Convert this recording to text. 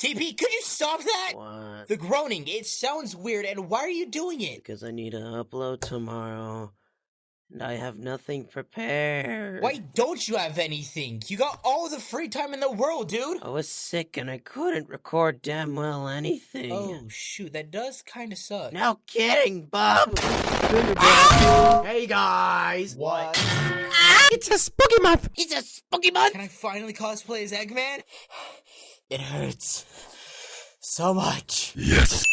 JP, could you stop that? What? The groaning, it sounds weird, and why are you doing it? Because I need to upload tomorrow. And I have nothing prepared. Why don't you have anything? You got all the free time in the world, dude. I was sick and I couldn't record damn well anything. Oh, shoot, that does kind of suck. No kidding, Bob. Hey guys! What? It's a spooky month! It's a spooky month. Can I finally cosplay as Eggman? It hurts so much. Yes.